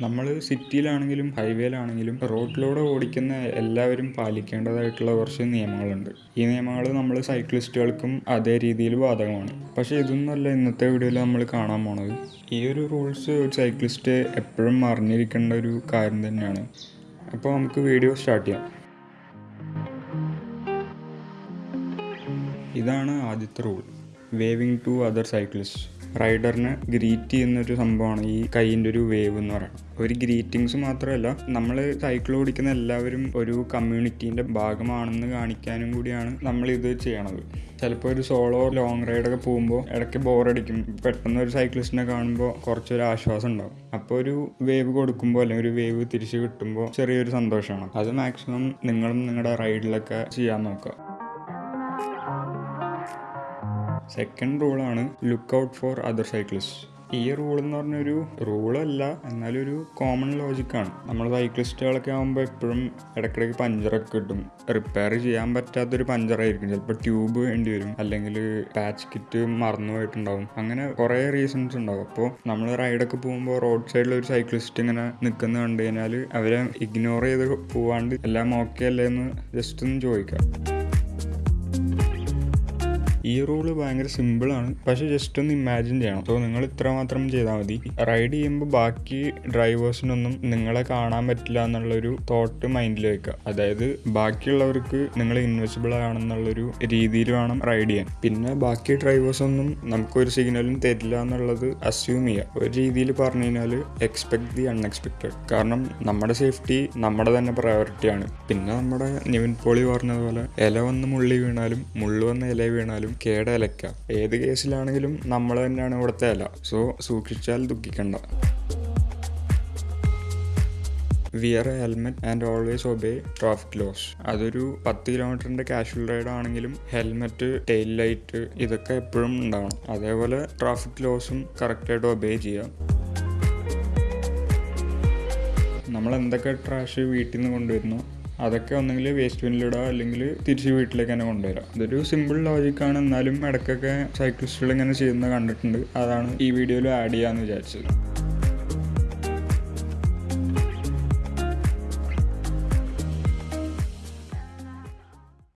നമ്മൾ സിറ്റിയിലാണെങ്കിലും ഹൈവേയിലാണെങ്കിലും റോഡിലൂടെ ഓടിക്കുന്ന എല്ലാവരും പാലിക്കേണ്ടതായിട്ടുള്ള കുറച്ച് നിയമങ്ങളുണ്ട്. ഈ നിയമങ്ങൾ നമ്മൾ സൈക്ലിസ്റ്റുകൾക്കും അതേ രീതിയിൽ ബാധകമാണ്. പക്ഷേ ഇതൊന്നുമല്ല ഇന്നത്തെ വീഡിയോയിൽ നമ്മൾ കാണാൻ പോണത്. ഈ ഒരു റൂൾസ് ഒരു സൈക്ലിസ്റ്റ് എപ്പോഴും അറിഞ്ഞിരിക്കേണ്ട ഒരു കാര്യം തന്നെയാണ്. അപ്പോൾ നമുക്ക് വീഡിയോ സ്റ്റാർട്ട് ചെയ്യാം. ഇതാണ് ആദ്യത്തെ rule. Waving to other cyclist. റൈഡറിനെ greet ചെയ്യുന്നൊരു സംഭവമാണ് ഈ കൈയിന്റെ ഒരു വേവ് എന്ന് പറയുന്നത്. ഒരു ഗ്രീറ്റിങ്സ് മാത്രമല്ല നമ്മൾ സൈക്കിൾ ഓടിക്കുന്ന എല്ലാവരും ഒരു കമ്മ്യൂണിറ്റീന്റെ ഭാഗമാണെന്ന് കാണിക്കാനും കൂടിയാണ് നമ്മൾ ഇത് ചെയ്യണത്. ചിലപ്പോൾ ഒരു സോളോ ലോങ് റൈഡൊക്കെ പോകുമ്പോൾ ഇടയ്ക്ക് ബോറടിക്കും. പെട്ടെന്ന് ഒരു സൈക്ലിസ്റ്റിനെ കാണുമ്പോൾ കുറച്ചൊരു ആശ്വാസം ഉണ്ടാവും. അപ്പോൾ ഒരു വേവ് കൊടുക്കുമ്പോൾ അല്ലെങ്കിൽ ഒരു വേവ് തിരിച്ച് കിട്ടുമ്പോൾ ചെറിയൊരു സന്തോഷമാണ്. അത് മാക്സിമം നിങ്ങളും നിങ്ങളുടെ റൈഡിലൊക്കെ ചെയ്യാൻ നോക്കുക. Second റൂളാണ് look out for other cyclist ഈ റൂൾ എന്ന് പറഞ്ഞൊരു റൂളല്ല എന്നാലും ഒരു കോമൺ ലോജിക്കാണ് നമ്മൾ സൈക്ലിസ്റ്റുകളൊക്കെ ആകുമ്പോൾ എപ്പോഴും ഇടയ്ക്കിടയ്ക്ക് പഞ്ചറൊക്കെ കിട്ടും. റിപ്പയർ ചെയ്യാൻ പറ്റാത്തൊരു പഞ്ചറായിരിക്കും ചിലപ്പോൾ ട്യൂബ് വേണ്ടി വരും അല്ലെങ്കിൽ പാച്ച് കിറ്റ് മറന്നു പോയിട്ടുണ്ടാവും. അങ്ങനെ കുറേ റീസൺസ് ഉണ്ടാവും. അപ്പോൾ നമ്മൾ റൈഡൊക്കെ പോകുമ്പോൾ റോഡ് സൈഡിൽ ഒരു സൈക്ലിസ്റ്റ് ഇങ്ങനെ നിൽക്കുന്ന കണ്ടു കഴിഞ്ഞാൽ അവരെ ഇഗ്നോർ ചെയ്ത് പോവാണ്ട് എല്ലാം ഓക്കെ അല്ലേ എന്ന് ജസ്റ്റ് ഒന്ന് ചോദിക്കാം. ഈ റൂൾ ഭയങ്കര സിമ്പിളാണ് പക്ഷെ ജസ്റ്റ് ഒന്ന് ഇമാജിൻ ചെയ്യണം. സോ നിങ്ങൾ ഇത്ര മാത്രം ചെയ്താൽ മതി. റൈഡ് ചെയ്യുമ്പോൾ ബാക്കി ഡ്രൈവേഴ്സിനൊന്നും നിങ്ങളെ കാണാൻ പറ്റില്ല എന്നുള്ളൊരു തോട്ട് മൈൻഡിൽ വെക്കുക. അതായത് ബാക്കിയുള്ളവർക്ക് നിങ്ങൾ ഇൻവെസിബിൾ ആണെന്നുള്ളൊരു രീതിയിൽ വേണം റൈഡ് ചെയ്യാൻ. പിന്നെ ബാക്കി ഡ്രൈവേഴ്സൊന്നും നമുക്കൊരു സിഗ്നലും തരില്ല എന്നുള്ളത് അസ്യൂം ചെയ്യുക. ഒരു രീതിയിൽ പറഞ്ഞു കഴിഞ്ഞാൽ എക്സ്പെക്ട് ദി അൺഎക്സ്പെക്റ്റഡ് കാരണം നമ്മുടെ സേഫ്റ്റി നമ്മുടെ തന്നെ പ്രയോറിറ്റിയാണ് പിന്നെ നമ്മുടെ നിവിൻ പോളി പറഞ്ഞതുപോലെ ഇല വന്ന് മുള്ളി വീണാലും മുള്ളു വന്ന് ഇല വീണാലും കേട ഇലക്ക ഏത് കേസിലാണെങ്കിലും നമ്മൾ തന്നെയാണ് ഇവിടുത്തെ ഇല. സോ സൂക്ഷിച്ചാൽ ദുഃഖിക്കണ്ട. Wear a helmet and always obey traffic laws അതൊരു പത്ത് കിലോമീറ്ററിന്റെ കാഷ്വൽ റൈഡ് ആണെങ്കിലും ഹെൽമെറ്റ് ടെയിൽ ലൈറ്റ് ഇതൊക്കെ എപ്പോഴും ഉണ്ടാവണം. അതേപോലെ ട്രാഫിക് ലോസും കറക്റ്റായിട്ട് ഒബേ ചെയ്യാം നമ്മൾ എന്തൊക്കെ ട്രാഷ് വീട്ടിൽ നിന്ന് കൊണ്ടുവരുന്നു? അതൊക്കെ ഒന്നെങ്കിൽ വേസ്റ്റ് ബിന്നിലിടുക അല്ലെങ്കിൽ തിരിച്ച് വീട്ടിലേക്ക് തന്നെ കൊണ്ടുവരാം. ഇതൊരു സിമ്പിൾ ലോജിക്കാണ് എന്നാലും ഇടയ്ക്കൊക്കെ സൈക്ലിസ്റ്റുകൾ ഇങ്ങനെ ചെയ്യുന്നത് കണ്ടിട്ടുണ്ട്. അതാണ് ഈ വീഡിയോയിൽ ആഡ് ചെയ്യാമെന്ന് വിചാരിച്ചത്.